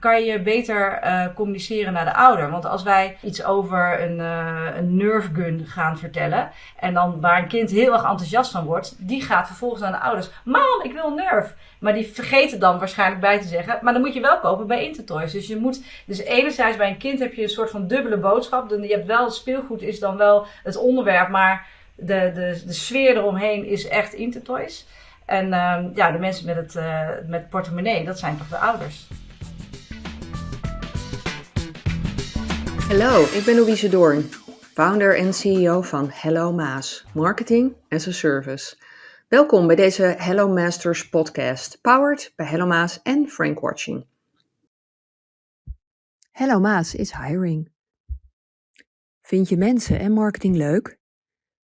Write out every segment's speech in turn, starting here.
kan je beter uh, communiceren naar de ouder. Want als wij iets over een, uh, een gun gaan vertellen, en dan waar een kind heel erg enthousiast van wordt, die gaat vervolgens naar de ouders. Mam, ik wil een nerve. Maar die vergeten dan waarschijnlijk bij te zeggen, maar dan moet je wel kopen bij Intertoys. Dus je moet, dus enerzijds bij een kind heb je een soort van dubbele boodschap. Je hebt wel, speelgoed is dan wel het onderwerp, maar de, de, de sfeer eromheen is echt Intertoys. En uh, ja, de mensen met het, uh, met portemonnee, dat zijn toch de ouders. Hallo, ik ben Louise Doorn, founder en CEO van Hello Maas, Marketing as a Service. Welkom bij deze Hello Masters podcast, powered bij Hello Maas en Frank Watching. Hello Maas is hiring. Vind je mensen en marketing leuk?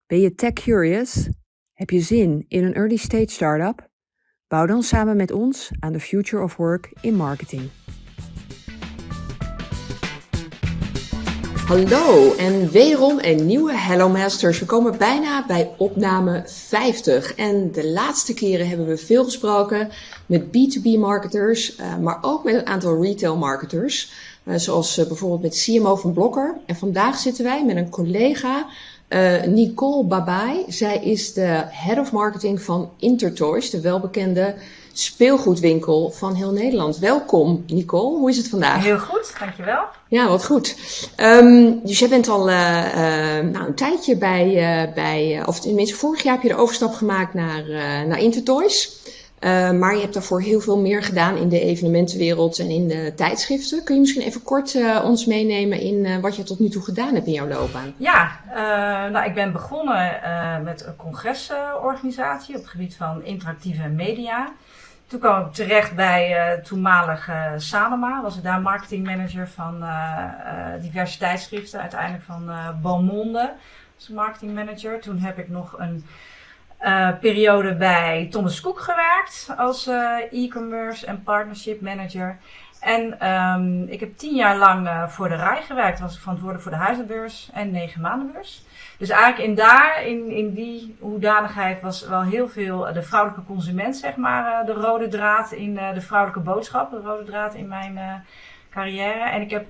Ben je tech curious? Heb je zin in een early stage startup? Bouw dan samen met ons aan de future of work in marketing. Hallo en wederom een nieuwe Hello Masters. We komen bijna bij opname 50 en de laatste keren hebben we veel gesproken met B2B marketers, uh, maar ook met een aantal retail marketers, uh, zoals uh, bijvoorbeeld met CMO van Blokker. En vandaag zitten wij met een collega, Nicole Babai. Zij is de Head of Marketing van Intertoys, de welbekende speelgoedwinkel van heel Nederland. Welkom Nicole, hoe is het vandaag? Heel goed, dankjewel. Ja, wat goed. Um, dus jij bent al uh, uh, nou, een tijdje bij, uh, bij of tenminste vorig jaar heb je de overstap gemaakt naar, naar Intertoys. maar je hebt daarvoor heel veel meer gedaan in de evenementenwereld en in de tijdschriften. Kun je misschien even kort ons meenemen in wat je tot nu toe gedaan hebt in jouw loopbaan? Ja, nou, ik ben begonnen met een congresorganisatie op het gebied van interactieve media. Toen kwam ik terecht bij uh, toenmalig uh. Was ik daar marketingmanager van uh. Uiteindelijk van Beaumonde als marketingmanager. Toen heb ik nog een periode bij Thomas Cook gewerkt als e-commerce en partnership manager. En um, ik heb tien jaar lang voor de RAI gewerkt. Was verantwoordelijk voor de huizenbeurs en negen maandenbeurs. Dus eigenlijk in daar, in, in die hoedanigheid, was wel heel veel de vrouwelijke consument, zeg maar, de rode draad in de vrouwelijke boodschap, de rode draad in mijn carrière. En ik heb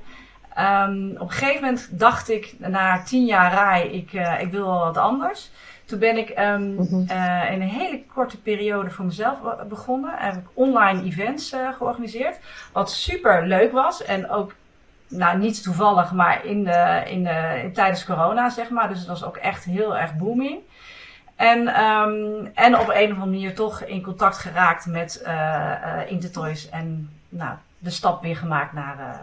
um, op een gegeven moment dacht ik, na tien jaar RAI, ik, ik wil wel wat anders. Toen ben ik um, mm -hmm. uh, in een hele korte periode voor mezelf begonnen. Heb ik online events georganiseerd. Wat super leuk was en ook nou, niet toevallig, maar in de, in de, in, tijdens corona, zeg maar. Dus het was ook echt heel erg booming. En, um, en op een of andere manier toch in contact geraakt met uh, Intertoys. En nou, de stap weer gemaakt naar,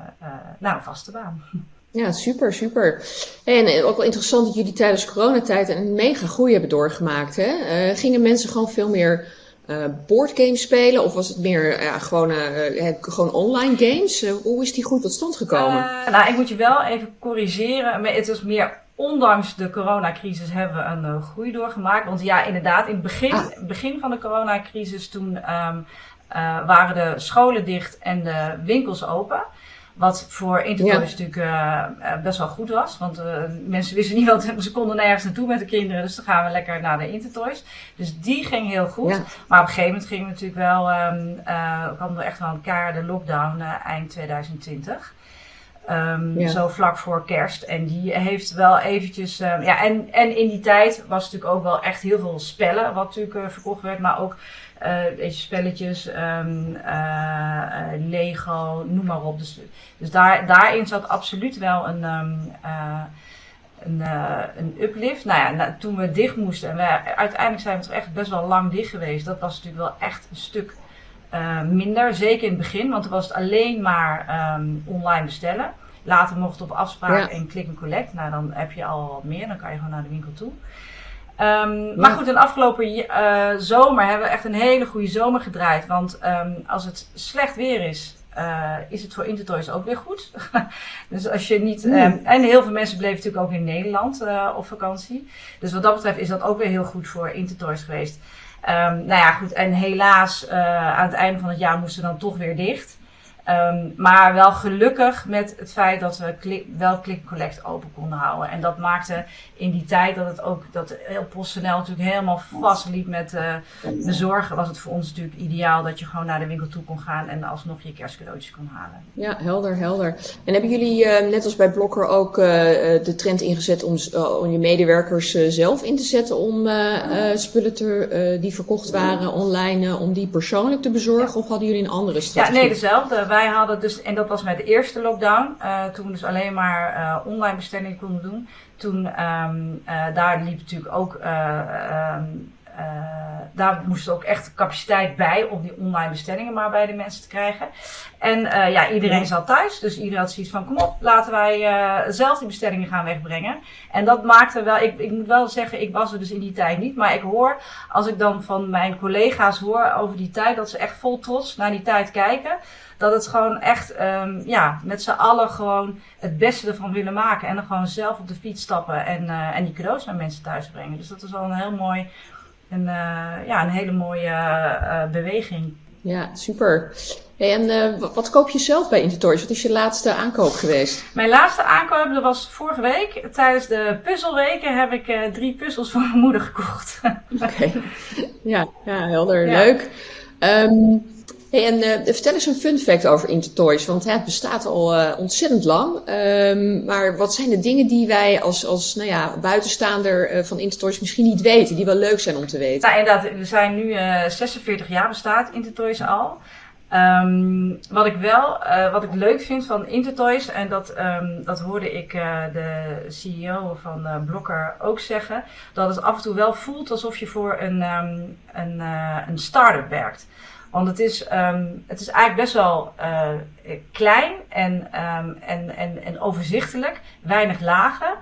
naar een vaste baan. Ja, super, super. En ook wel interessant dat jullie tijdens coronatijd een mega groei hebben doorgemaakt. Hè? gingen mensen gewoon veel meer uh, boardgames spelen? Of was het meer ja, gewoon, uh, gewoon online games? Uh, hoe is die goed tot stand gekomen? nou, ik moet je wel even corrigeren. Maar het is meer ondanks de coronacrisis hebben we een groei doorgemaakt. Want ja, inderdaad, in het begin, ah. begin van de coronacrisis toen um, waren de scholen dicht en de winkels open. Wat voor Intertoys ja. natuurlijk uh, best wel goed was. Want uh, mensen wisten niet wat ze konden nergens naartoe met de kinderen. Dus dan gaan we lekker naar de Intertoys. Dus die ging heel goed. Ja. Maar op een gegeven moment gingen we natuurlijk wel, um, uh, kwam er echt wel een de lockdown eind 2020. Um, ja. Zo vlak voor kerst. En die heeft wel eventjes. Um, ja, en, en in die tijd was natuurlijk ook wel echt heel veel spellen. Wat natuurlijk verkocht werd. Maar ook uh, spelletjes, um, uh, Lego, noem maar op. Dus, dus daar, daarin zat absoluut wel een, um, een, een uplift. Nou ja, nou, toen we dicht moesten, en we, uiteindelijk zijn we toch echt best wel lang dicht geweest. Dat was natuurlijk wel echt een stuk minder. Zeker in het begin, want er was het alleen maar um, online bestellen. Later mocht op afspraak ja. en click and collect. Nou, dan heb je al wat meer. Dan kan je gewoon naar de winkel toe. Um, ja. Maar goed, in de afgelopen uh, zomer hebben we echt een hele goede zomer gedraaid. Want um, als het slecht weer is, uh, is het voor Intertoys ook weer goed. dus als je niet. Mm. Um, en heel veel mensen bleven natuurlijk ook in Nederland uh, op vakantie. Dus wat dat betreft is dat ook weer heel goed voor Intertoys geweest. nou ja, goed. En helaas, aan het einde van het jaar moesten we dan toch weer dicht. Ehm, maar wel gelukkig met het feit dat we wel Click Collect open konden houden. En dat maakte in die tijd dat het ook, dat heel PostNL natuurlijk helemaal vastliep met uh, de zorgen, was het voor ons natuurlijk ideaal dat je gewoon naar de winkel toe kon gaan en alsnog je kerstcadeautjes kon halen. Ja, helder, helder. En hebben jullie uh, net als bij Blokker ook uh, de trend ingezet om, om je medewerkers zelf in te zetten om spullen te, die verkocht waren online, om die persoonlijk te bezorgen? Of hadden jullie een andere strategie? Ja, nee, dezelfde wij hadden dus, en dat was met de eerste lockdown, uh, toen we dus alleen maar uh, online bestellingen konden doen. Toen, um, uh, daar liep natuurlijk ook, um, daar moest ook echt capaciteit bij om die online bestellingen maar bij de mensen te krijgen. En ja, iedereen zat thuis, dus iedereen had zoiets van, kom op, laten wij zelf die bestellingen gaan wegbrengen. En dat maakte wel, ik, ik moet wel zeggen, ik was er dus in die tijd niet, maar ik hoor, als ik dan van mijn collega's hoor over die tijd, dat ze echt vol trots naar die tijd kijken dat het gewoon echt, um, ja, met z'n allen gewoon het beste ervan willen maken. En dan gewoon zelf op de fiets stappen en, uh, en die cadeaus naar mensen thuis brengen. Dus dat is wel een heel mooi, een, uh, ja, een hele mooie uh, beweging. Ja, super. Hey, en wat koop je zelf bij Intertoys? Wat is je laatste aankoop geweest? Mijn laatste aankoop dat was vorige week. Tijdens de puzzelweken heb ik drie puzzels voor mijn moeder gekocht. Oké, ja, ja, helder. Ja. Leuk. Um, En uh, vertel eens een fun fact over Intertoys, want het bestaat al uh, ontzettend lang. Um, maar wat zijn de dingen die wij als, als nou ja, buitenstaander uh, van Intertoys misschien niet weten, die wel leuk zijn om te weten? Nou, inderdaad, we zijn nu 46 jaar bestaat Intertoys al. Um, wat ik wel, wat ik leuk vind van Intertoys, en dat, um, dat hoorde ik de CEO van Blokker ook zeggen, dat het af en toe wel voelt alsof je voor een, een, een start-up werkt. Want het is, um, het is eigenlijk best wel uh, klein en, um, en, en, en overzichtelijk, weinig lagen.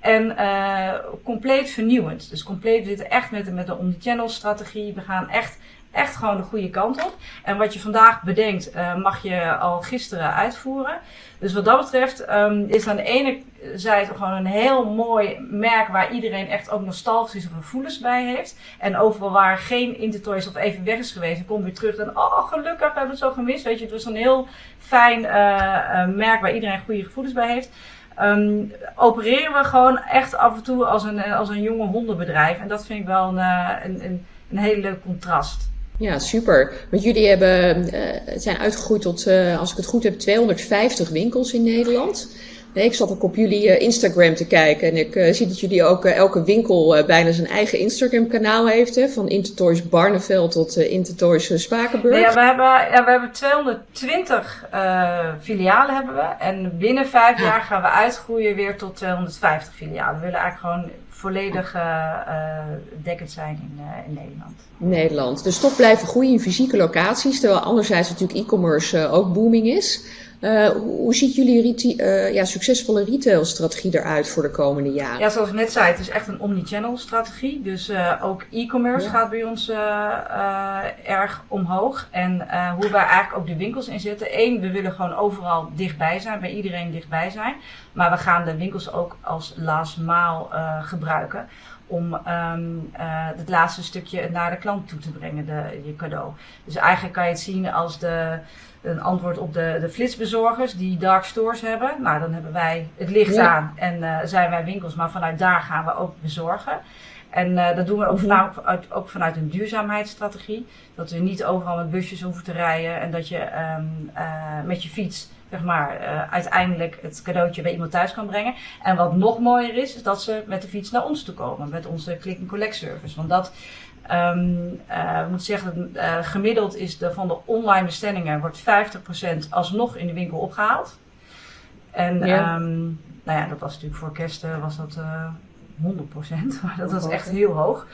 En uh, compleet vernieuwend. Dus compleet, we zitten echt met, met een omnichannel strategie. We gaan echt echt gewoon de goede kant op. En wat je vandaag bedenkt, uh, mag je al gisteren uitvoeren. Dus wat dat betreft um, is aan de ene zijde gewoon een heel mooi merk waar iedereen echt ook nostalgische gevoelens bij heeft. En overal waar geen Intertoys of even weg is geweest, komt weer terug en oh gelukkig, we hebben het zo gemist. Weet je, het was een heel fijn uh, uh, merk waar iedereen goede gevoelens bij heeft. Um, opereren we gewoon echt af en toe als een, als een jonge hondenbedrijf. En dat vind ik wel een, een, een, een heel leuk contrast. Ja, super. Want jullie hebben, uh, zijn uitgegroeid tot, uh, als ik het goed heb, 250 winkels in Nederland. Nee, ik zat ook op jullie uh, Instagram te kijken en ik zie dat jullie ook elke winkel bijna zijn eigen Instagram kanaal heeft. Hè? Van Intertoys Barneveld tot Intertoys Spakenburg. Ja, we hebben, ja, we hebben 220 filialen hebben we. En binnen vijf ja. jaar gaan we uitgroeien weer tot 250 filialen. We willen eigenlijk gewoon volledig uh, dekkend zijn in, uh, in Nederland. Nederland. Dus toch blijven groeien in fysieke locaties, terwijl anderzijds natuurlijk e-commerce ook booming is. Uh, hoe ziet jullie uh, ja, succesvolle retailstrategie eruit voor de komende jaren? Ja, zoals ik net zei, het is echt een omnichannel strategie. Dus uh, ook e-commerce ja. gaat bij ons erg omhoog. En hoe wij eigenlijk ook de winkels inzetten. Eén, we willen gewoon overal dichtbij zijn, bij iedereen dichtbij zijn. Maar we gaan de winkels ook als last maal gebruiken om um, het laatste stukje naar de klant toe te brengen, de, je cadeau. Dus eigenlijk kan je het zien als de een antwoord op de, de flitsbezorgers die dark stores hebben. Nou, dan hebben wij het licht ja. aan en uh, zijn wij winkels, maar vanuit daar gaan we ook bezorgen. En uh, dat doen we ook vanuit, ook vanuit een duurzaamheidsstrategie. Dat we niet overal met busjes hoeven te rijden en dat je um, uh, met je fiets zeg maar, uh, uiteindelijk het cadeautje bij iemand thuis kan brengen. En wat nog mooier is, is dat ze met de fiets naar ons toe komen, met onze click-and-collect service. Want dat Um, uh, moet zeggen, uh, gemiddeld is de, van de online bestellingen wordt 50% alsnog in de winkel opgehaald. En ja. Um, nou ja, dat was natuurlijk voor kerst was dat 100%, maar dat was echt heel hoog.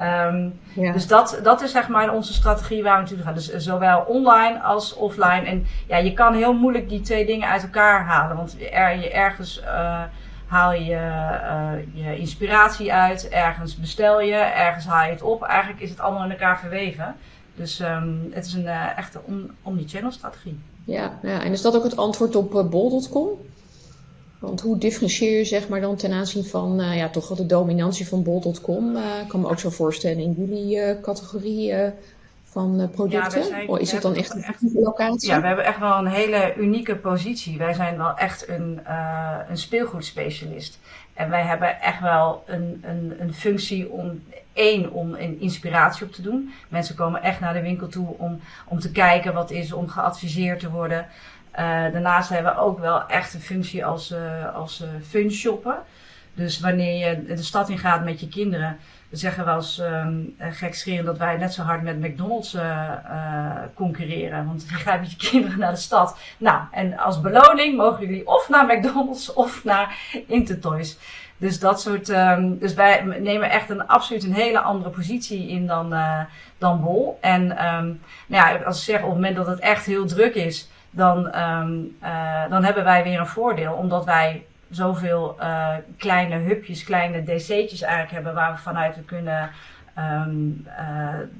Um, ja. Dus dat, dat is zeg maar onze strategie waar we natuurlijk gaan. Dus zowel online als offline. En ja, je kan heel moeilijk die twee dingen uit elkaar halen. Want er, je ergens haal je uh, je inspiratie uit, ergens bestel je, ergens haal je het op. Eigenlijk is het allemaal in elkaar verweven. Dus um, het is een uh, echte omnichannel strategie. Ja, ja, en is dat ook het antwoord op bol.com? Want hoe differentieer je zeg maar dan ten aanzien van uh, ja, toch wel de dominantie van bol.com? Uh, ik kan me ook zo voorstellen in jullie categorie van producten? Ja, of is het dan echt een locatie? Ja, we hebben echt wel een hele unieke positie. Wij zijn wel echt een, een speelgoedspecialist. En wij hebben echt wel een, een, een functie om één, om een inspiratie op te doen. Mensen komen echt naar de winkel toe om, om te kijken wat is, om geadviseerd te worden. Uh, daarnaast hebben we ook wel echt een functie als, uh, als uh, fun shoppen. Dus wanneer je de stad in gaat met je kinderen, dan zeggen we als um, gekscherend dat wij net zo hard met McDonald's concurreren. Want je gaat met je kinderen naar de stad. Nou, en als beloning mogen jullie of naar McDonald's of naar Intertoys. Dus dat soort. Um, dus wij nemen echt een absoluut een hele andere positie in dan, dan Bol. En um, nou ja, als ik zeg op het moment dat het echt heel druk is, dan, um, uh, dan hebben wij weer een voordeel. Omdat wij zoveel uh, kleine hubjes, kleine DC'tjes eigenlijk hebben waar we vanuit we kunnen um,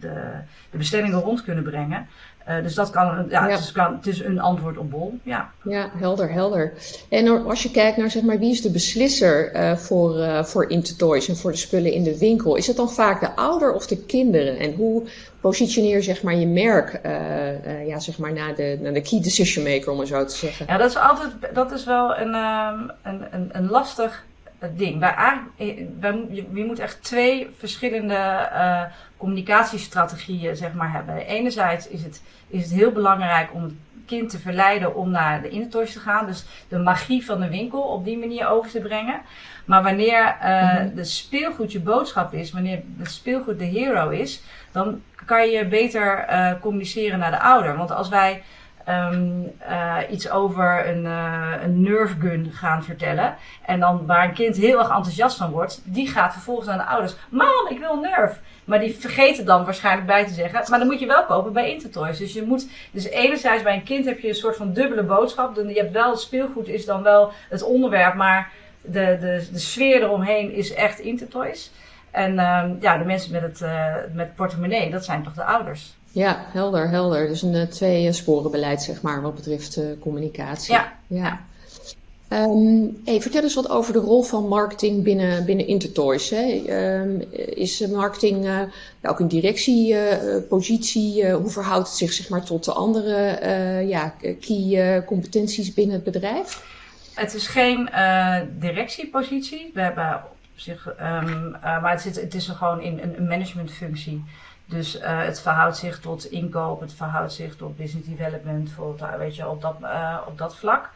de, de bestellingen rond kunnen brengen. Uh, dus dat kan, ja, Het, is, kan, het is een antwoord op bol. Ja, ja helder, helder. En als je kijkt naar zeg maar, wie is de beslisser uh, voor, uh, voor Intertoys en voor de spullen in de winkel, is het dan vaak de ouder of de kinderen? En hoe positioneer zeg maar, je merk ja, zeg maar, naar, de, naar de key decision maker, om het zo te zeggen? Ja, dat is altijd dat is wel een, um, een, een, een lastig ding. Wij, wij, je, moet echt twee verschillende uh, communicatiestrategieën zeg maar, hebben. Enerzijds is het, is het heel belangrijk om het kind te verleiden om naar de Intertoys te gaan. Dus de magie van de winkel op die manier over te brengen. Maar wanneer uh, de speelgoed je boodschap is, wanneer het speelgoed de hero is, dan kan je beter uh, communiceren naar de ouder. Want als wij um, uh, iets over een, uh, een gun gaan vertellen. En dan waar een kind heel erg enthousiast van wordt, die gaat vervolgens naar de ouders. Mam, ik wil een nerf. Maar die vergeten dan waarschijnlijk bij te zeggen. Maar dan moet je wel kopen bij Intertoys. Dus je moet, dus enerzijds bij een kind heb je een soort van dubbele boodschap. Je hebt wel speelgoed is dan wel het onderwerp, maar de, de, de sfeer eromheen is echt Intertoys. En um, ja, de mensen met het, uh, met portemonnee, dat zijn toch de ouders. Ja, helder, helder. Dus een uh, twee sporenbeleid, zeg maar, wat betreft uh, communicatie. Ja. ja. Um, hey, vertel eens wat over de rol van marketing binnen, binnen Intertoys. Hè. Um, is marketing uh, ook een directiepositie? hoe verhoudt het zich zeg maar, tot de andere ja, key competenties binnen het bedrijf? Het is geen directiepositie. We hebben op zich, um, maar het, zit, het is gewoon in een managementfunctie. Dus uh, het verhoudt zich tot inkoop, het verhoudt zich tot business development, voor, weet je, op dat, uh, op dat vlak.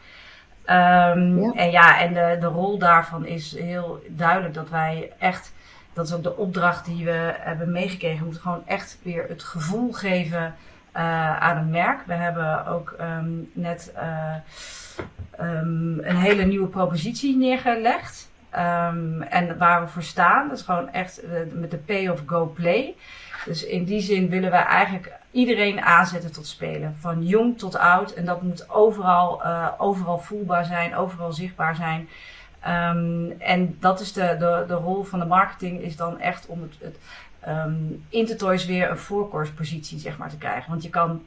Um, ja. En ja, en de, de rol daarvan is heel duidelijk dat wij echt, dat is ook de opdracht die we hebben meegekregen, we moeten gewoon echt weer het gevoel geven uh, aan een merk. We hebben ook um, net um, een hele nieuwe propositie neergelegd. en waar we voor staan, dat is gewoon echt met de pay of go play. Dus in die zin willen we eigenlijk iedereen aanzetten tot spelen. Van jong tot oud. En dat moet overal, uh, overal voelbaar zijn, overal zichtbaar zijn. Um, en dat is de, de, de rol van de marketing, is dan echt om het, het um, Intertoys weer een voorkeurspositie zeg maar, te krijgen. Want je kan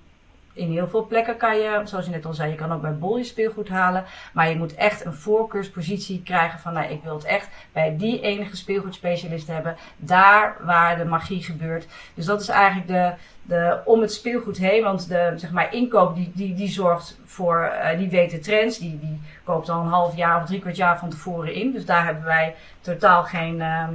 in heel veel plekken kan je, zoals je net al zei, je kan ook bij Bol je speelgoed halen. Maar je moet echt een voorkeurspositie krijgen van, nou, ik wil het echt bij die enige speelgoedspecialist hebben. Daar waar de magie gebeurt. Dus dat is eigenlijk de, de, om het speelgoed heen. Want de, zeg maar, inkoop die, die, die zorgt voor, uh, die weet de trends. Die, die koopt al een half jaar of drie kwart jaar van tevoren in. Dus daar hebben wij totaal geen, uh,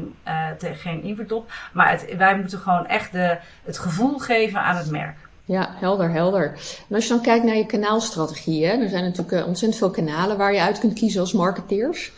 geen invloed op. Maar wij moeten gewoon echt de, het gevoel geven aan het merk. Ja, helder, helder. En als je dan kijkt naar je kanaalstrategie, hè, er zijn natuurlijk uh, ontzettend veel kanalen waar je uit kunt kiezen als marketeers.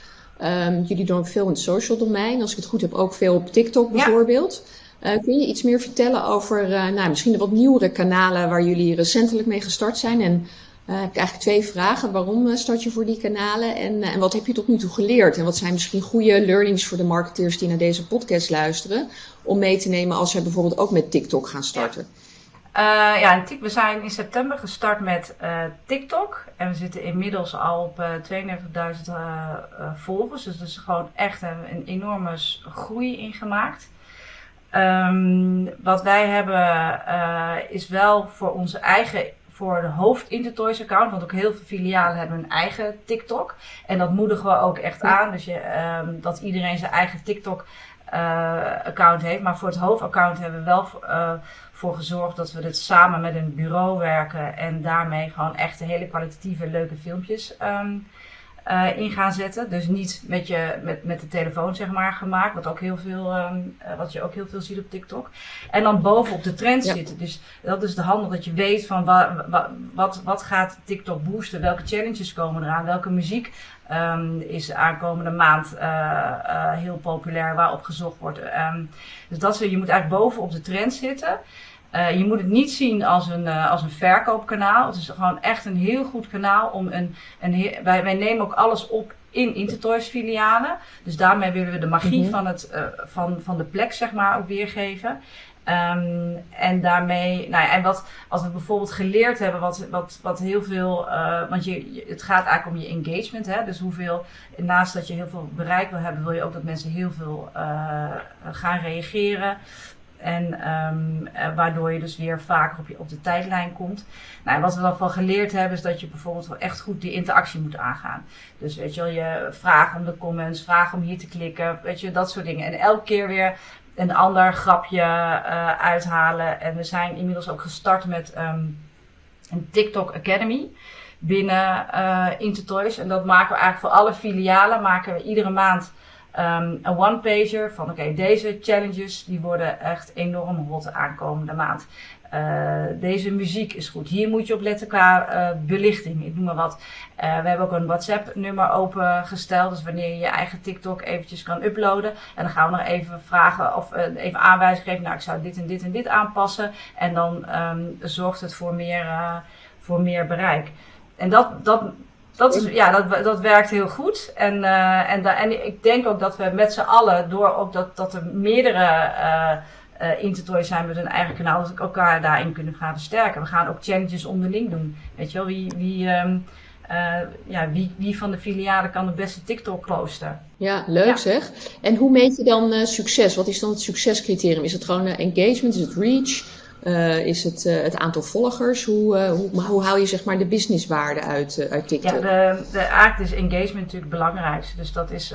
Um, jullie doen ook veel in het social domein. Als ik het goed heb, ook veel op TikTok bijvoorbeeld. Ja. Uh, kun je iets meer vertellen over uh, nou, misschien de wat nieuwere kanalen waar jullie recentelijk mee gestart zijn? En uh, heb ik eigenlijk twee vragen. Waarom start je voor die kanalen? En, en wat heb je tot nu toe geleerd? En wat zijn misschien goede learnings voor de marketeers die naar deze podcast luisteren? Om mee te nemen als ze bijvoorbeeld ook met TikTok gaan starten. Ja. Uh, ja, we zijn in september gestart met uh, TikTok. En we zitten inmiddels al op uh, 32.000 volgers. Dus dat is gewoon echt een, een enorme groei ingemaakt. Um, wat wij hebben is wel voor onze eigen voor de hoofd Intertoys account. Want ook heel veel filialen hebben een eigen TikTok. En dat moedigen we ook echt aan. Dus je, ehm, dat iedereen zijn eigen TikTok account heeft. Maar voor het hoofdaccount hebben we wel voor gezorgd dat we dit samen met een bureau werken. En daarmee gewoon echt hele kwalitatieve leuke filmpjes um, uh, in gaan zetten. Dus niet met, je, met, met de telefoon zeg maar gemaakt, wat, ook heel veel, um, wat je ook heel veel ziet op TikTok. En dan bovenop de trend zitten. Dus dat is de handel dat je weet van wa, wa, wat, wat gaat TikTok boosten, welke challenges komen eraan, welke muziek um, is de aankomende maand uh, uh, heel populair waarop gezocht wordt. Um, dus dat je moet eigenlijk bovenop de trend zitten. Uh, je moet het niet zien als een, uh, als een verkoopkanaal. Het is gewoon echt een heel goed kanaal om een. een wij, wij nemen ook alles op in Intertoys filialen. Dus daarmee willen we de magie mm-hmm. van, het, uh, van, van de plek, zeg maar, ook weergeven. Um, en daarmee, nou ja, en wat, als we bijvoorbeeld geleerd hebben, wat, wat, wat heel veel, uh, want je, het gaat eigenlijk om je engagement, hè, dus hoeveel, naast dat je heel veel bereik wil hebben, wil je ook dat mensen heel veel uh, gaan reageren. En um, waardoor je dus weer vaker op, je, op de tijdlijn komt. Nou, wat we dan van geleerd hebben, is dat je bijvoorbeeld wel echt goed die interactie moet aangaan. Dus weet je wel, je vraagt om de comments, vraag om hier te klikken, weet je, dat soort dingen. En elke keer weer een ander grapje uh, uithalen. En we zijn inmiddels ook gestart met um, een TikTok Academy binnen uh, Intertoys. En dat maken we eigenlijk voor alle filialen, maken we iedere maand Um, een one-pager van oké, deze challenges die worden echt enorm hot de aankomende maand. Uh, deze muziek is goed. Hier moet je op letten qua uh, belichting. Ik noem maar wat. Uh, we hebben ook een WhatsApp-nummer opengesteld. Dus wanneer je je eigen TikTok eventjes kan uploaden. En dan gaan we nog even vragen of even aanwijzing geven. Nou, ik zou dit en dit en dit aanpassen. En dan um, zorgt het voor meer, voor meer bereik. En dat, dat dat, is, ja, dat, dat werkt heel goed. En, uh, en, da, en ik denk ook dat we met z'n allen, door ook dat, dat er meerdere uh, uh, intertoys zijn met hun eigen kanaal, dat we elkaar daarin kunnen gaan versterken. We gaan ook challenges onderling doen. Weet je wel, wie, wie, um, ja, wie, wie van de filialen kan de beste TikTok posten? Ja, leuk ja. zeg. En hoe meet je dan succes? Wat is dan het succescriterium? Is het gewoon engagement? Is het reach? Uh, is het uh, het aantal volgers? Hoe, uh, hoe, hoe haal je zeg maar de businesswaarde uit, uit TikTok? Ja, de, de eigenlijk is engagement natuurlijk het belangrijkste. Dus dat is,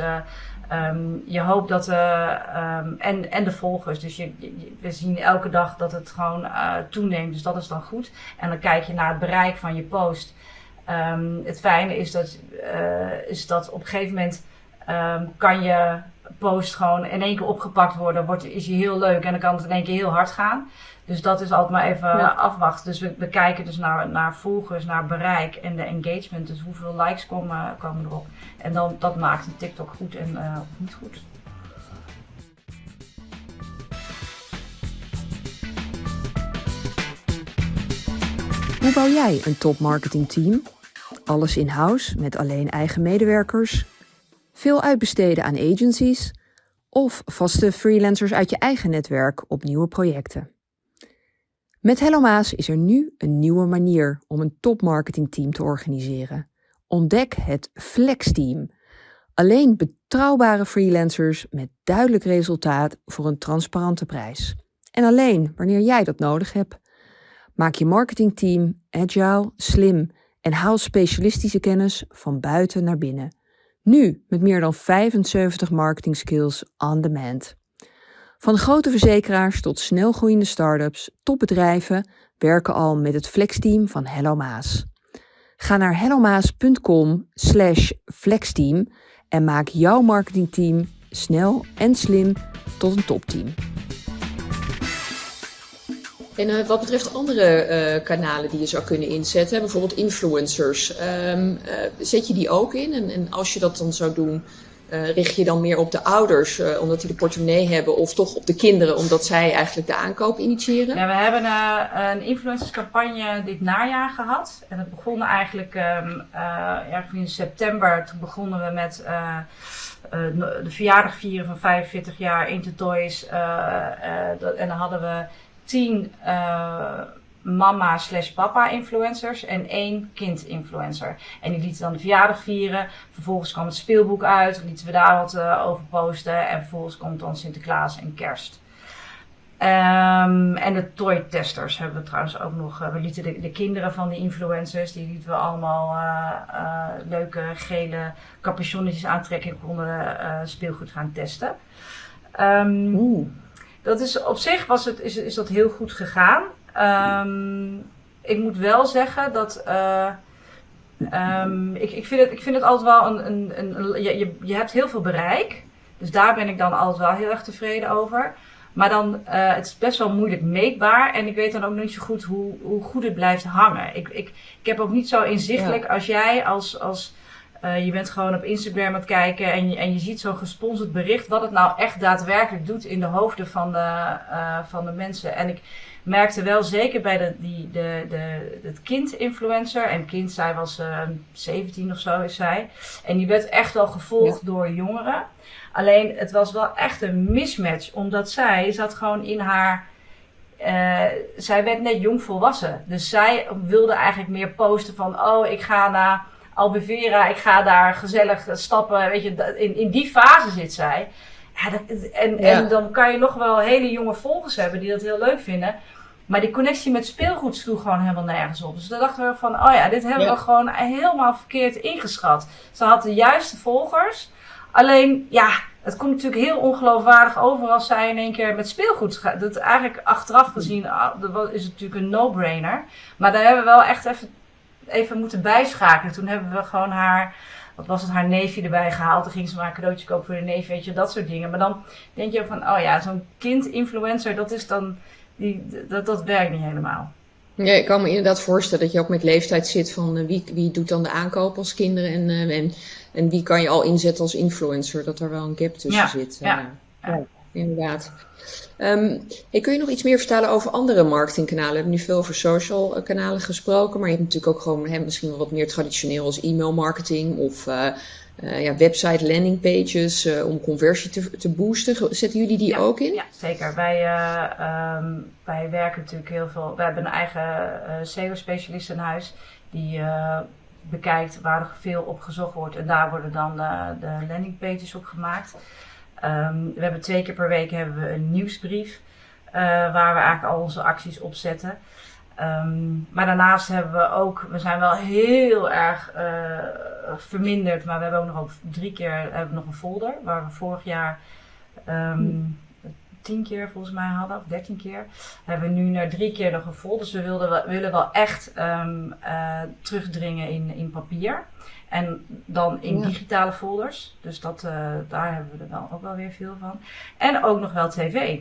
um, je hoopt dat, um, en, en de volgers. Dus je, je, we zien elke dag dat het gewoon toeneemt. Dus dat is dan goed. En dan kijk je naar het bereik van je post. Um, het fijne is dat, is dat op een gegeven moment kan je post gewoon in één keer opgepakt worden. Wordt, is je heel leuk en dan kan het in één keer heel hard gaan. Dus dat is altijd maar even ja. afwachten. Dus we, we, kijken dus naar, naar volgers, naar bereik en de engagement. Dus hoeveel likes komen, komen erop. En dan, dat maakt een TikTok goed en uh, niet goed. Hoe bouw jij een top marketing team? Alles in-house met alleen eigen medewerkers? Veel uitbesteden aan agencies? Of vaste freelancers uit je eigen netwerk op nieuwe projecten? Met Hello Maas is er nu een nieuwe manier om een topmarketingteam te organiseren. Ontdek het Flex Team. Alleen betrouwbare freelancers met duidelijk resultaat voor een transparante prijs. En alleen wanneer jij dat nodig hebt. Maak je marketingteam agile, slim en haal specialistische kennis van buiten naar binnen. Nu met meer dan 75 marketing skills on demand. Van grote verzekeraars tot snelgroeiende start-ups, topbedrijven werken al met het flexteam van Hello Maas. Ga naar hellomaas.com slash flexteam en maak jouw marketingteam snel en slim tot een topteam. En uh, wat betreft andere uh, kanalen die je zou kunnen inzetten, bijvoorbeeld influencers, um, uh, zet je die ook in? En, en als je dat dan zou doen, uh, richt je dan meer op de ouders, uh, omdat die de portemonnee hebben, of toch op de kinderen, omdat zij eigenlijk de aankoop initiëren? Ja, we hebben uh, een influencerscampagne dit najaar gehad. En dat begon eigenlijk um, ergens in september. Toen begonnen we met de verjaardag vieren van 45 jaar Intertoys. en dan hadden we tien mama slash papa influencers en één kind influencer. En die lieten dan de verjaardag vieren. Vervolgens kwam het speelboek uit, lieten we daar wat uh, over posten. En vervolgens komt dan Sinterklaas en kerst. Um, en de toy testers hebben we trouwens ook nog. Uh, we lieten de, de, kinderen van die influencers, die lieten we allemaal uh, uh, leuke gele capuchonnetjes aantrekken en konden speelgoed gaan testen. Um, dat is op zich was het, is, is dat heel goed gegaan. Um, ik moet wel zeggen dat. ik, ik, vind het, ik vind het altijd wel een. een, een, je, je hebt heel veel bereik. Dus daar ben ik dan altijd wel heel erg tevreden over. Maar dan, uh, het is best wel moeilijk meetbaar. En ik weet dan ook niet zo goed hoe, hoe goed het blijft hangen. Ik, ik, ik heb ook niet zo inzichtelijk als jij als, als uh, je bent gewoon op Instagram aan het kijken en je, en je ziet zo'n gesponsord bericht, wat het nou echt daadwerkelijk doet in de hoofden van de, uh, van de mensen. En ik merkte wel zeker bij de, die, de, de, het kind-influencer, en kind, zij was uh, 17 of zo is zij, en die werd echt wel gevolgd door jongeren. Alleen het was wel echt een mismatch, omdat zij zat gewoon in haar. Uh, zij werd net jong volwassen. Dus zij wilde eigenlijk meer posten van: oh, ik ga naar Albevera, ik ga daar gezellig stappen. Weet je, in, in die fase zit zij. Ja, dat, en, ja. en dan kan je nog wel hele jonge volgers hebben die dat heel leuk vinden. Maar die connectie met speelgoed sloeg gewoon helemaal nergens op. Dus dan dachten we van, oh ja, dit hebben ja. we gewoon helemaal verkeerd ingeschat. Ze had de juiste volgers. Alleen, ja, het komt natuurlijk heel ongeloofwaardig over als zij in één keer met speelgoed gaat. Dat eigenlijk achteraf gezien ah, is het natuurlijk een no-brainer. Maar daar hebben we wel echt even, even moeten bijschakelen. Toen hebben we gewoon haar, wat was het, haar neefje erbij gehaald. Toen ging ze maar een cadeautje kopen voor de neef, weet je, dat soort dingen. Maar dan denk je van, oh ja, zo'n kind-influencer, dat is dan, die, dat, dat werkt niet helemaal. Ja, ik kan me inderdaad voorstellen dat je ook met leeftijd zit van uh, wie, wie doet dan de aankoop als kinderen en, uh, en, en wie kan je al inzetten als influencer, dat er wel een gap tussen ja, zit. Ja, uh, ja. Inderdaad. Um, hey, kun je nog iets meer vertellen over andere marketingkanalen? We hebben nu veel over social kanalen gesproken, maar je hebt natuurlijk ook gewoon hè, misschien wel wat meer traditioneel als e-mail marketing of uh, ja, website landing pages uh, om conversie te, te boosten. Zetten jullie die ja, ook in? Ja, zeker. Wij, um, wij werken natuurlijk heel veel. We hebben een eigen SEO-specialist in huis die bekijkt waar er veel op gezocht wordt. En daar worden dan de landing pages op gemaakt. Um, we hebben twee keer per week hebben we een nieuwsbrief waar we eigenlijk al onze acties op zetten. Um, maar daarnaast hebben we ook, we zijn wel heel erg uh, verminderd, maar we hebben ook nog drie keer hebben we nog een folder waar we vorig jaar um, tien keer volgens mij hadden, of dertien keer. Hebben we nu naar drie keer nog een folder. Dus we wilden willen wel echt uh, terugdringen in, in papier. En dan in ja. digitale folders. Dus dat, uh, daar hebben we er wel ook wel weer veel van. En ook nog wel tv.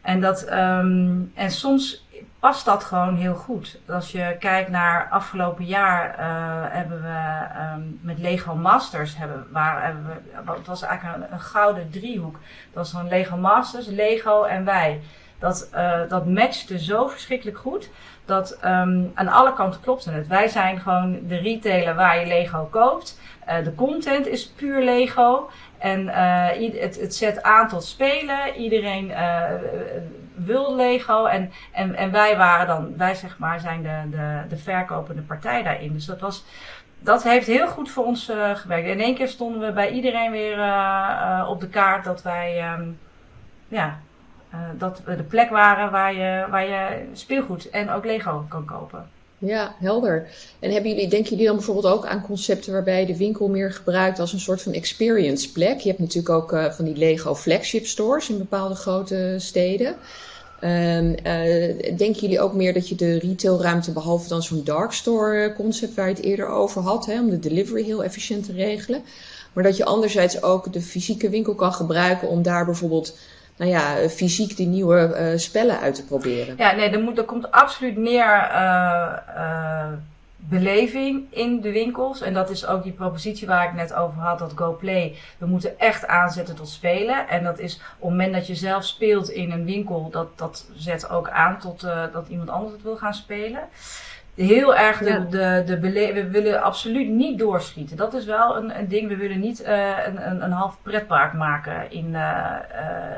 En, dat, um, en soms past dat gewoon heel goed. Als je kijkt naar afgelopen jaar, uh, hebben we um, met Lego Masters, hebben, waar, hebben we, het was eigenlijk een, een gouden driehoek. Dat was dan Lego Masters, Lego en wij. Dat, uh, dat matchte zo verschrikkelijk goed. Dat um, aan alle kanten klopte het. Wij zijn gewoon de retailer waar je Lego koopt. Uh, de content is puur Lego. En uh, het, het zet aan tot spelen. Iedereen wil Lego. En, en, en wij waren dan, wij zeg maar, zijn de, de, de verkopende partij daarin. Dus dat was. Dat heeft heel goed voor ons gewerkt. In één keer stonden we bij iedereen weer op de kaart dat wij um, ja, dat we de plek waren waar je, waar je speelgoed en ook Lego kan kopen. Ja, helder. En hebben jullie, denken jullie dan bijvoorbeeld ook aan concepten waarbij je de winkel meer gebruikt als een soort van experience plek? Je hebt natuurlijk ook uh, van die Lego flagship stores in bepaalde grote steden. Um, uh, denken jullie ook meer dat je de retailruimte, behalve dan zo'n dark store concept waar je het eerder over had, hè, om de delivery heel efficiënt te regelen, maar dat je anderzijds ook de fysieke winkel kan gebruiken om daar bijvoorbeeld nou ja, fysiek die nieuwe uh, spellen uit te proberen. Ja, nee, er, moet, er komt absoluut meer uh, uh, beleving in de winkels. En dat is ook die propositie waar ik net over had, dat GoPlay. We moeten echt aanzetten tot spelen. En dat is op het moment dat je zelf speelt in een winkel, dat, dat zet ook aan tot dat iemand anders het wil gaan spelen heel erg de, ja. de, de, de we willen absoluut niet doorschieten. Dat is wel een, een ding. We willen niet uh, een, een, een half pretpark maken in, uh, uh,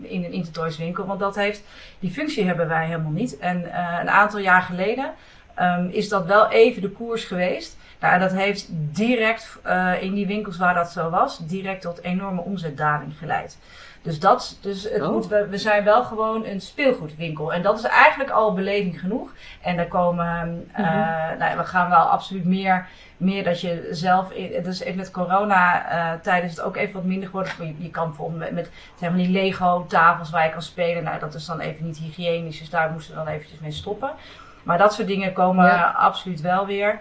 in een Intertoys winkel. Want dat heeft, die functie hebben wij helemaal niet. En een aantal jaar geleden um, is dat wel even de koers geweest. Nou, dat heeft direct uh, in die winkels waar dat zo was, direct tot enorme omzetdaling geleid. Dus, dat, dus het Oh. moet, we, we zijn wel gewoon een speelgoedwinkel. En dat is eigenlijk al beleving genoeg. En daar komen, eh, Mhm. nou, ja, we gaan wel absoluut meer, meer dat je zelf, in- dus even met corona eh tijden is het ook even wat minder geworden. Je, je kan bijvoorbeeld met, met zeg maar die Lego tafels waar je kan spelen. Nou, dat is dan even niet hygiënisch, dus daar moesten we dan eventjes mee stoppen. Maar dat soort dingen komen Ja. absoluut wel weer.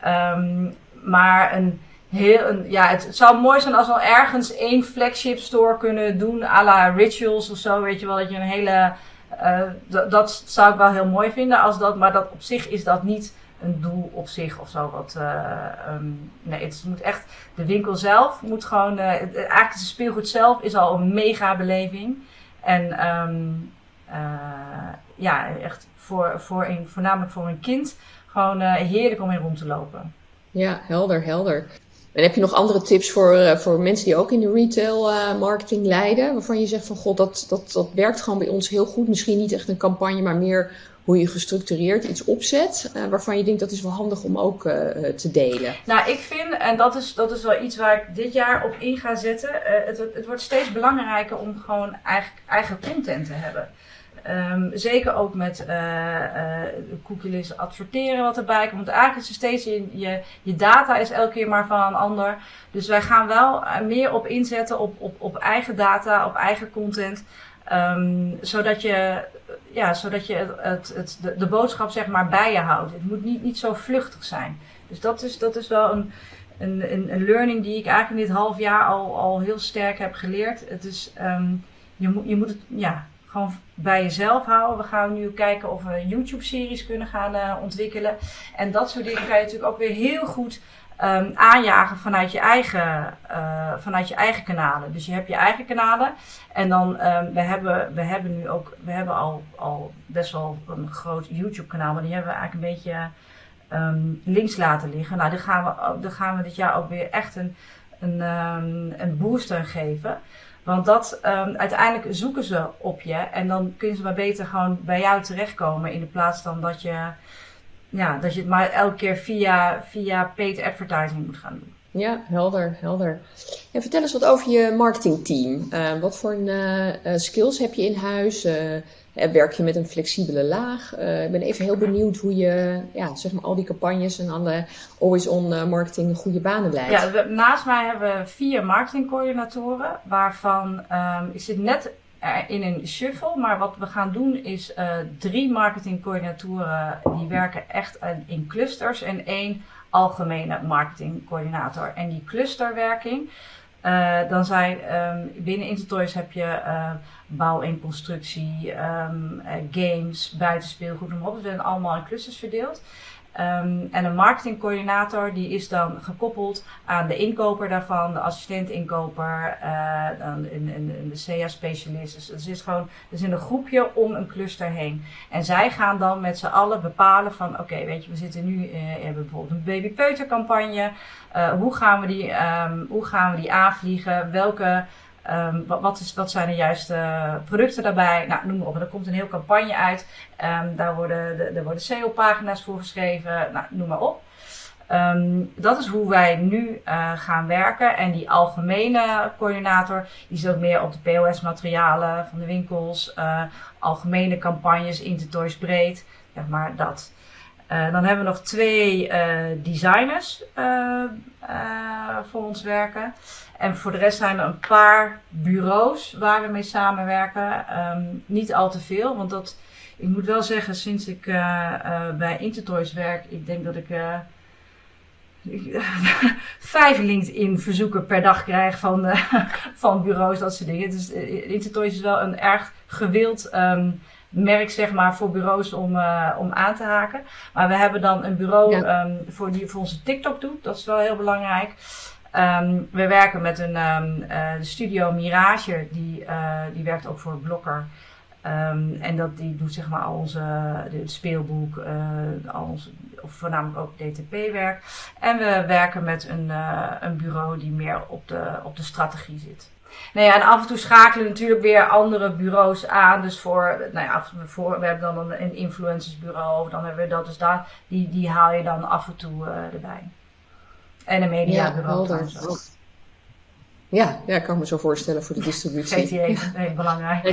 Ehm, maar een heel, ja, het, zou mooi zijn als we ergens één flagship store kunnen doen, à la Rituals of zo, weet je wel, dat je een hele, eh, dat zou ik wel heel mooi vinden, als dat, maar dat op zich is dat niet een doel op zich of zo. Wat, eh, ehm, nee, het moet echt, de winkel zelf moet gewoon, het- eigenlijk speelgoed zelf is al een mega beleving. En ehm, eh, ja, echt voor, voor een, voornamelijk voor een kind gewoon heerlijk om in rond te lopen. Ja, helder, helder. En heb je nog andere tips voor, eh, voor mensen die ook in de retail eh, marketing leiden? Waarvan je zegt van god, dat, dat, dat werkt gewoon bij ons heel goed. Misschien niet echt een campagne, maar meer hoe je gestructureerd iets opzet. eh, waarvan je denkt dat is wel handig om ook te delen. Nou, ik vind, en dat is, dat is wel iets waar ik dit jaar op in ga zetten. het, het wordt steeds belangrijker om gewoon eigen, eigen content te hebben. Ehm, zeker ook met cookieless adverteren wat erbij komt. Eigenlijk is er steeds, je, je, je data is elke keer maar van een ander. Dus wij gaan wel eh, meer op inzetten op, op, op eigen data, op eigen content. Ehm, zodat je, ja, zodat je het, het, de, de boodschap zeg maar bij je houdt. Het moet niet, niet zo vluchtig zijn. Dus dat is, dat is wel een, een, een, een learning die ik eigenlijk in dit half jaar al, al heel sterk heb geleerd. Het is, ehm, je, moet, je moet het ja, gewoon bij jezelf houden. We gaan nu kijken of we YouTube-series kunnen gaan eh, ontwikkelen. En dat soort dingen kan je natuurlijk ook weer heel goed ehm, aanjagen vanuit je, eigen, eh, vanuit je eigen kanalen. Dus je hebt je eigen kanalen. En dan, ehm, we, hebben, we hebben nu ook, we hebben al, al best wel een groot YouTube-kanaal, maar die hebben we eigenlijk een beetje ehm, links laten liggen. Nou, daar gaan, we, daar gaan we dit jaar ook weer echt een, een, een boost aan geven. Want dat, ehm, uiteindelijk zoeken ze op je en dan kunnen ze maar beter gewoon bij jou terechtkomen in de plaats dan dat je, ja, dat je het maar elke keer via, via paid advertising moet gaan doen. Ja, helder, helder. En vertel eens wat over je marketingteam. Eh, wat voor eh, eh, skills heb je in huis? Werk je met een flexibele laag? Eh, ik ben even heel benieuwd hoe je ja, zeg maar al die campagnes en alle always-on eh, marketing goede banen leidt. Ja, naast mij hebben we vier marketingcoördinatoren, waarvan ehm, ik zit net eh, in een shuffle, maar wat we gaan doen is eh, drie marketingcoördinatoren die werken echt eh, in clusters en één algemene marketingcoördinator. En die clusterwerking, eh, dan zijn ehm, binnen Intertoys heb je eh, bouw en constructie, ehm, eh, games, buitenspeelgoed, noem maar op. We zijn allemaal in clusters verdeeld. Ehm, en een marketingcoördinator die is dan gekoppeld aan de inkoper daarvan, de assistent-inkoper, eh, de CA-specialist. Dus het is gewoon, er zit een groepje om een cluster heen. En zij gaan dan met z'n allen bepalen van, oké, weet je, we zitten nu, we hebben bijvoorbeeld een babypeutercampagne. Eh, hoe, gaan we die, ehm, hoe gaan we die aanvliegen? Welke, ehm, wat, wat, zijn de juiste producten daarbij? Nou, noem maar op. Er komt een heel campagne uit. Ehm, daar worden, de- worden SEO-pagina's voor geschreven. Nou, noem maar op. Ehm, dat is hoe wij nu eh, gaan werken. En die algemene coördinator, die zit ook meer op de POS-materialen van de winkels, eh, algemene campagnes, Intertoys breed, zeg maar dat. Eh, dan hebben we nog twee eh, designers eh, voor ons werken. En voor de rest zijn er een paar bureaus waar we mee samenwerken. Ehm, niet al te veel, want dat, ik moet wel zeggen, sinds ik bij Intertoys werk, ik denk dat ik vijf LinkedIn-verzoeken per dag krijg van, van bureaus, dat soort dingen. Dus Intertoys is wel een erg gewild ehm, merk, zeg maar, voor bureaus om, eh, om aan te haken. Maar we hebben dan een bureau Ja. ehm, voor die voor onze TikTok doet. Dat is wel heel belangrijk. Ehm, we werken met een ehm, eh, studio Mirage, die, eh, die werkt ook voor Blokker. En dat, die doet zeg maar al onze het speelboek, al onze, of voornamelijk ook DTP-werk. En we werken met een, een bureau die meer op de, op de strategie zit. Nou ja, en af en toe schakelen we natuurlijk weer andere bureaus aan. Dus voor, nou ja, af- voor, we hebben dan een, een influencersbureau, of dan hebben we dat. Dus daar, die, die haal je dan af en toe eh, erbij. En een mediabureau. Ja, ja, ja, ik kan me zo voorstellen voor de distributie. GTE, heel belangrijk.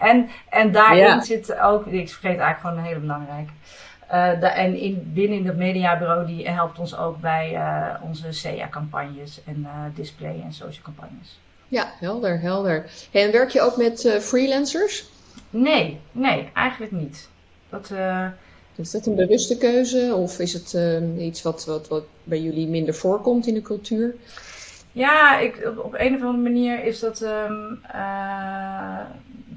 En, en daarin zit ook, ik vergeet eigenlijk gewoon een hele belangrijke. Uh, en in, binnen het mediabureau die helpt ons ook bij uh, onze SEA-campagnes en uh, display- en social campagnes. Ja, helder, helder. En werk je ook met freelancers? Nee, nee, eigenlijk niet. Dat, is dat een bewuste keuze of is het iets wat, wat, wat bij jullie minder voorkomt in de cultuur? Ja, ik, op, een of andere manier is dat. Um,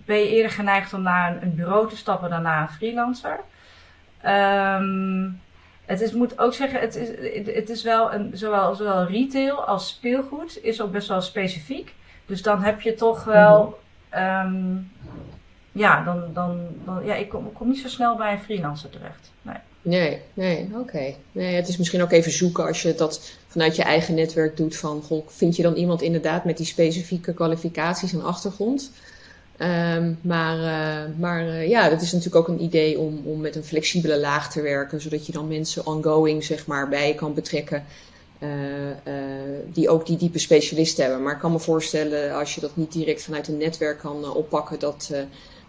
ben je eerder geneigd om naar een, een, bureau te stappen dan naar een freelancer. Um, het is, moet ook zeggen, het is, het is wel een, zowel, zowel retail als speelgoed is ook best wel specifiek. Dus dan heb je toch wel. Um, ja, dan, dan, dan, ja, ik kom, kom niet zo snel bij een freelancer terecht. Nee. Nee, nee, oké. Nee, het is misschien ook even zoeken als je dat vanuit je eigen netwerk doet van, goh, vind je dan iemand inderdaad met die specifieke kwalificaties en achtergrond? Um, maar uh, maar uh, ja, dat is natuurlijk ook een idee om, om met een flexibele laag te werken, zodat je dan mensen ongoing zeg maar bij je kan betrekken. Uh, die ook die diepe specialisten hebben. Maar ik kan me voorstellen, als je dat niet direct vanuit een netwerk kan oppakken, dat,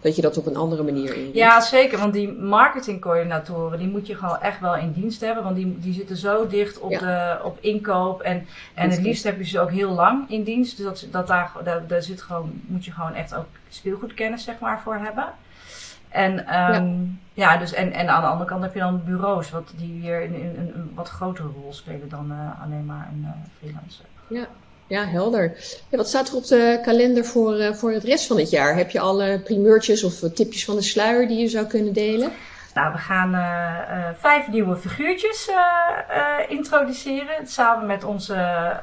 dat je dat op een andere manier inricht. Ja, zeker. Want die marketingcoördinatoren, die moet je gewoon echt wel in dienst hebben. Want die, die zitten zo dicht op, de, op inkoop. En, en het liefst heb je ze ook heel lang in dienst. Dus dat, dat daar, daar, daar zit gewoon, moet je gewoon echt ook speelgoedkennis zeg maar, voor hebben. En, um, ja. ja. dus en, en aan de andere kant heb je dan bureaus, wat die weer een, een, een wat grotere rol spelen dan uh, alleen maar een uh, freelancer. Ja, ja, helder. Ja, wat staat er op de kalender voor, uh, voor het rest van het jaar? Heb je alle primeurtjes of tipjes van de sluier die je zou kunnen delen? Nou, we gaan uh, uh, vijf nieuwe figuurtjes introduceren. Samen met onze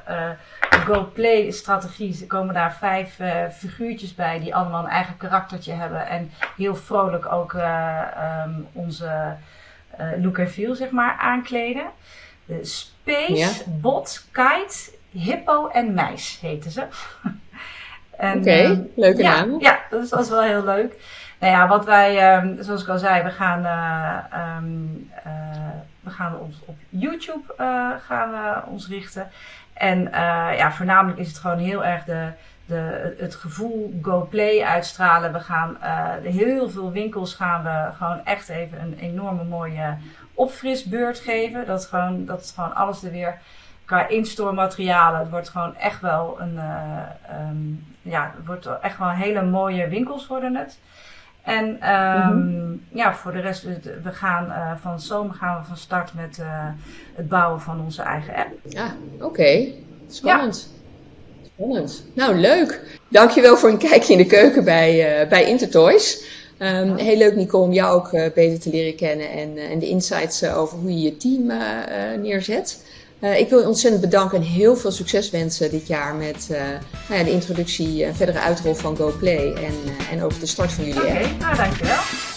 Go Play strategie komen daar vijf figuurtjes bij die allemaal een eigen karaktertje hebben. En heel vrolijk ook um, onze look en feel zeg maar aankleden. De Space, ja. Bot, Kite Hippo en Meis heten ze. Oké, okay, uh, leuke ja, naam. Ja, dat is, dat is wel heel leuk. Nou ja, wat wij, um, zoals ik al zei, we gaan, uh, um, uh, we gaan ons op YouTube uh, gaan we ons richten. En ja, voornamelijk is het gewoon heel erg de, de, het gevoel Go Play uitstralen. We gaan heel veel winkels gaan we gewoon echt even een enorme mooie opfrisbeurt geven. Dat, gewoon, dat gewoon alles er weer qua in-store materialen. Het wordt gewoon echt wel een, uh, um, ja, het wordt echt wel hele mooie winkels worden het. En um, mm -hmm. ja, voor de rest, we gaan uh, van zomer gaan we van start met uh, het bouwen van onze eigen app. Ja, oké. Okay. Spannend. Ja. Spannend. Nou, leuk. Dankjewel voor een kijkje in de keuken bij, bij Intertoys. Um, heel leuk, Nicole, om jou ook beter te leren kennen en, en de insights over hoe je je team neerzet. Uh, ik wil je ontzettend bedanken en heel veel succes wensen dit jaar met uh, nou ja, de introductie en verdere uitrol van GoPlay en, uh, en ook de start van jullie Oké, okay, nou dankjewel.